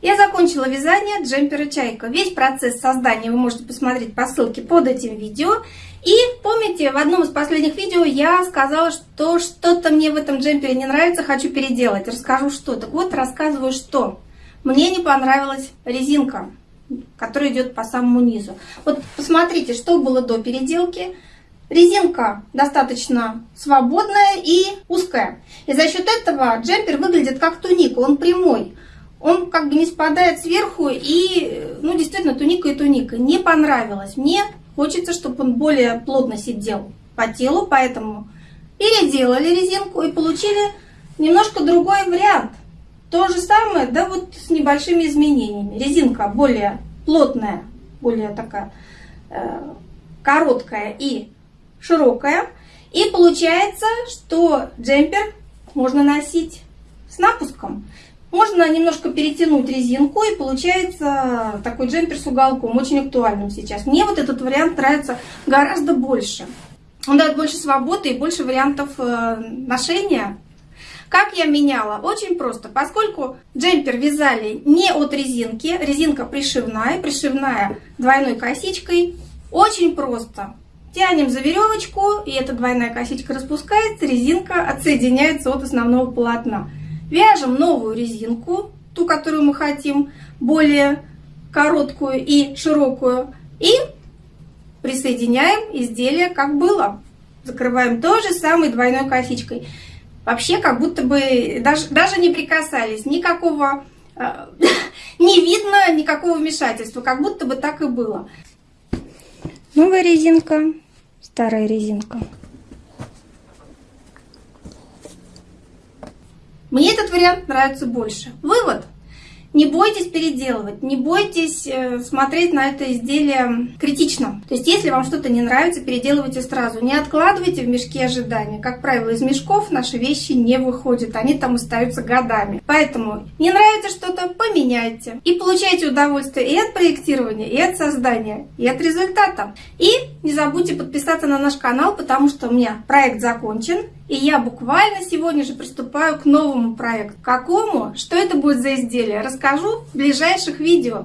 Я закончила вязание джемпера «Чайка». Весь процесс создания вы можете посмотреть по ссылке под этим видео. И помните, в одном из последних видео я сказала, что что-то мне в этом джемпере не нравится, хочу переделать. Расскажу что. Так вот, рассказываю что. Мне не понравилась резинка, которая идет по самому низу. Вот посмотрите, что было до переделки. Резинка достаточно свободная и узкая. И за счет этого джемпер выглядит как туника, он прямой он как бы не спадает сверху, и, ну, действительно, туника и туника. Не понравилось. Мне хочется, чтобы он более плотно сидел по телу, поэтому переделали резинку и получили немножко другой вариант. То же самое, да вот с небольшими изменениями. Резинка более плотная, более такая э, короткая и широкая. И получается, что джемпер можно носить с напуском. Можно немножко перетянуть резинку и получается такой джемпер с уголком, очень актуальным сейчас. Мне вот этот вариант нравится гораздо больше. Он дает больше свободы и больше вариантов э, ношения. Как я меняла? Очень просто. Поскольку джемпер вязали не от резинки, резинка пришивная, пришивная двойной косичкой, очень просто. Тянем за веревочку, и эта двойная косичка распускается, резинка отсоединяется от основного полотна. Вяжем новую резинку, ту, которую мы хотим, более короткую и широкую. И присоединяем изделие, как было. Закрываем той же самой двойной косичкой. Вообще, как будто бы даже, даже не прикасались, никакого, э, не видно никакого вмешательства, как будто бы так и было. Новая резинка, старая резинка. Мне этот вариант нравится больше. Вывод. Не бойтесь переделывать, не бойтесь э, смотреть на это изделие критично. То есть, если вам что-то не нравится, переделывайте сразу. Не откладывайте в мешке ожидания. Как правило, из мешков наши вещи не выходят, они там остаются годами. Поэтому не нравится что-то, поменяйте. И получайте удовольствие и от проектирования, и от создания, и от результата. И не забудьте подписаться на наш канал, потому что у меня проект закончен. И я буквально сегодня же приступаю к новому проекту. Какому? Что это будет за изделие? Расскажу в ближайших видео.